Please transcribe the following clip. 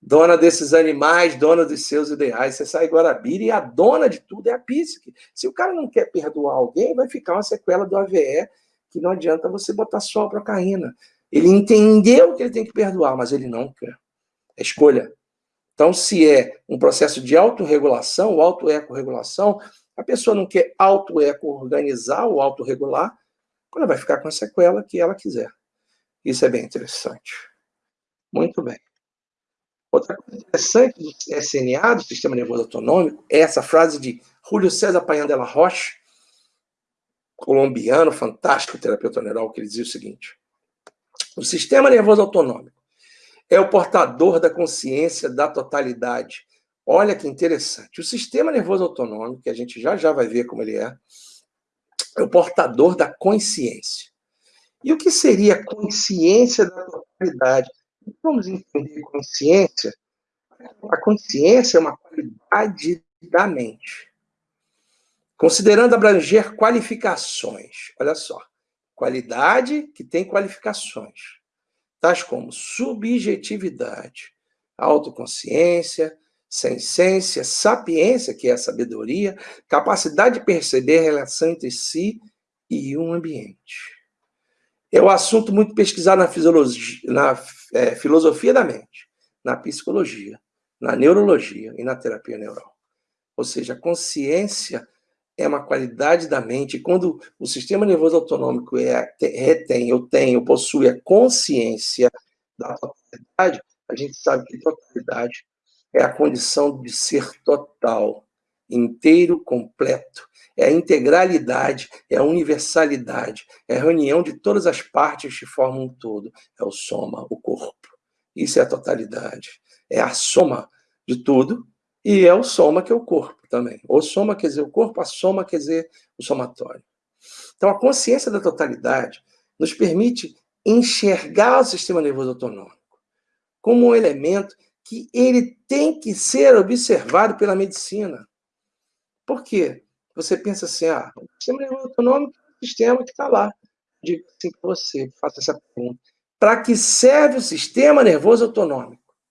dona desses animais, dona dos seus ideais. Você sai Guarabira e a dona de tudo é a psique. Se o cara não quer perdoar alguém, vai ficar uma sequela do AVE que não adianta você botar só a procaína. Ele entendeu que ele tem que perdoar, mas ele não quer. É escolha. Então, se é um processo de autorregulação, auto-eco-regulação, a pessoa não quer auto-eco-organizar ou autorregular, ela vai ficar com a sequela que ela quiser. Isso é bem interessante. Muito bem. Outra coisa interessante do SNA, do Sistema Nervoso Autonômico, é essa frase de Julio César Payan Rocha, colombiano, fantástico terapeuta neural, que ele dizia o seguinte: o sistema nervoso autonômico é o portador da consciência da totalidade. Olha que interessante. O sistema nervoso autonômico, que a gente já já vai ver como ele é, é o portador da consciência. E o que seria consciência da totalidade? Vamos entender consciência. A consciência é uma qualidade da mente. Considerando abranger qualificações. Olha só. Qualidade que tem qualificações. Tais como subjetividade, autoconsciência, sensência, sapiência, que é a sabedoria, capacidade de perceber a relação entre si e um ambiente. É um assunto muito pesquisado na, na é, filosofia da mente, na psicologia, na neurologia e na terapia neural. Ou seja, a consciência é uma qualidade da mente. Quando o sistema nervoso autonômico é, retém, eu tenho, possui a consciência da totalidade, a gente sabe que totalidade é a condição de ser total, inteiro, completo. É a integralidade, é a universalidade, é a reunião de todas as partes que formam um todo. É o soma, o corpo. Isso é a totalidade. É a soma de tudo e é o soma que é o corpo também. O soma quer dizer o corpo, a soma quer dizer o somatório. Então, a consciência da totalidade nos permite enxergar o sistema nervoso autonômico como um elemento que ele tem que ser observado pela medicina. Por quê? Você pensa assim, ah, o sistema nervoso autonômico é um sistema que está lá. Digo assim para você, faça essa pergunta. Para que serve o sistema nervoso autonômico?